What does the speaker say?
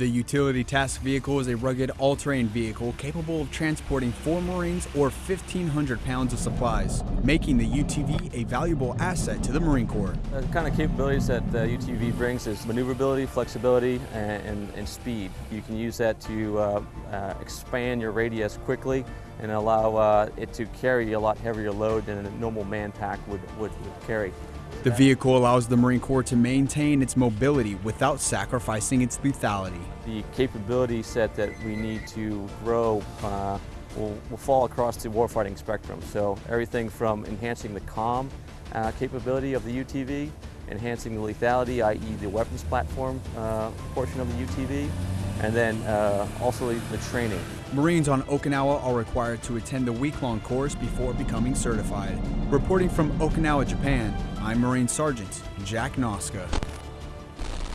The Utility Task Vehicle is a rugged all-terrain vehicle capable of transporting four Marines or 1,500 pounds of supplies, making the UTV a valuable asset to the Marine Corps. The kind of capabilities that the UTV brings is maneuverability, flexibility, and, and, and speed. You can use that to uh, uh, expand your radius quickly and allow uh, it to carry a lot heavier load than a normal man pack would, would, would carry. The vehicle allows the Marine Corps to maintain its mobility without sacrificing its lethality. The capability set that we need to grow uh, will, will, fall across the warfighting spectrum. So everything from enhancing the COM uh, capability of the UTV, enhancing the lethality, i.e. the weapons platform uh, portion of the UTV, and then uh, also the training. Marines on Okinawa are required to attend the week-long course before becoming certified. Reporting from Okinawa, Japan, I'm Marine Sergeant Jack Noska.